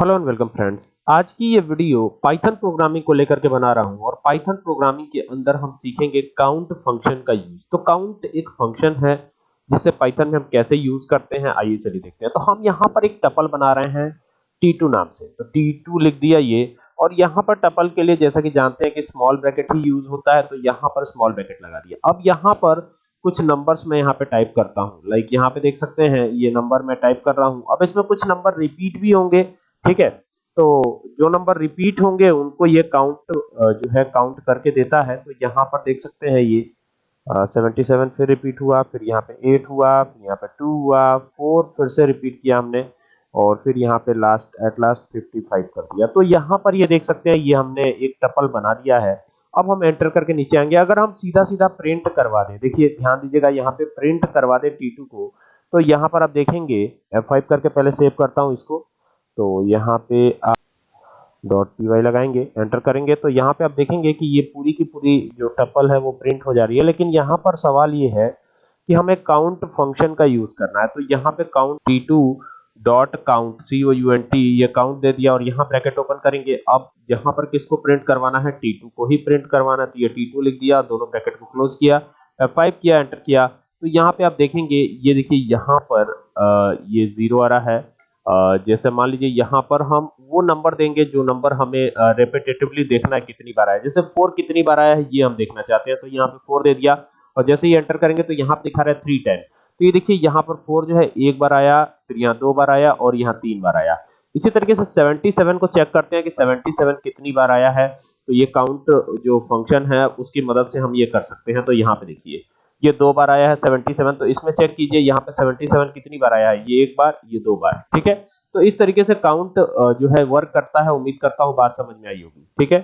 Hello and welcome friends आज की ये वीडियो पाइथन प्रोग्रामिंग को लेकर के बना रहा हूँ और पाइथन प्रोग्रामिंग के अंदर हम सीखेंगे काउंट फ़ंक्शन का यूज़ तो काउंट एक फ़ंक्शन है जिसे पाइथन में हम कैसे यूज़ करते हैं? आइए चलिए देखते हैं। तो हम यहाँ पर एक टपल बना रहे हैं t2 नाम से। तो t2 लिख दिया ये। और यहाँ पर टपल के लिए जैसा कि जानते हैं कि स्मॉल ब्रैकेट ही यूज़ होता है तो यहाँ पर स्मॉल ब्रैकेट लगा दिया। अब यहाँ पर कुछ नंबर्स मैं यहाँ पे टाइप करता हूँ। लाइक यहाँ पे देख सकते हैं, ये नंबर मैं टाइप कर रहा हूँ। अब इसमें कुछ नंबर रिपीट भी होंगे। ठीक है? तो जो नंबर रिपीट होंगे, उनको ये काउंट जो है काउंट करके देता है। तो यहाँ पर देख सकते हैं ये सेवेंटी सेवन फिर रिपीट हुआ, फिर यहाँ पे एट हुआ, फिर यहाँ पे टू हुआ फोर फिर से रिपीट किया हमने, और फिर यहाँ पे last at last fifty five कर दिया। तो यहाँ पर ये देख सकते हैं, ये हमने एक टपल बना दिया है। अब हम एंटर करके नीचे आएँगे। अगर हम सीधा सीधा प्रिंट करवा दें, देखिए, ध्यान दीजिएगा, यहाँ पे प्रिंट करवा दे T2 को। तो यहाँ पर आप देखेंगे F5 करके पहले सेव करता हूँ इसको। तो यहाँ पे आप डॉट पी वाई लगाएँगे एंटर करेंगे। तो यहाँ पे आप देखेंगे कि ये पूरी की पूरी जो टपल है वो प्रिंट हो जा रही है। लेकिन यहाँ पर सवाल ये है कि हमें काउंट फ़ंक्शन का यूज़ करना है। तो यहाँ पे count T two dot count C O U N T ये काउंट दे दिया और यहाँ ब्रैकेट ओपन करेंगे। अब यहाँ पर किसको प्रिंट करवाना है? टी टू को ही प्रिंट करवाना है। तो ये टी टू लिख दिया दोनों ब्रैकेट को क्लोज किया फाइव किया एंटर किया। तो यहाँ पे आप देखेंगे ये देखिए यहाँ पर आ, ये ज़ीरो आ रहा है। जैसे मान लीजिए यहाँ पर हम वो नंबर देंगे जो नंबर हमें रेपिटेटिवली देखना है कितनी बार आया जैसे फोर कितनी बार आया है, ये हम देखना चाहते हैं तो यहाँ पे फोर दे दिया। और जैसे ही एंटर करेंगे तो यहाँ पे दिखा रहा है थ्री टेन तो ये देखिए, यहाँ पर फोर जो है, एक बार आया, फिर यहाँ दो बार आया और यहाँ तीन बार आया। इसी तरीके से 77 को चेक करते हैं कि 77 कितनी बार आया है। तो ये काउंट जो फ़ंक्शन है, उसकी मदद से हम ये कर सकते हैं। तो यहाँ पे देखिए। ये दो बार आया है 77 तो इसमें चेक कीजिए, यहाँ पे 77 कितनी बार आया है? ये एक बार, ये दो बार, ठीक है? तो इस तरीके से काउंट जो है वर्क करता है, उम्मीद करता हूँ बात समझ में आई होगी, ठीक है?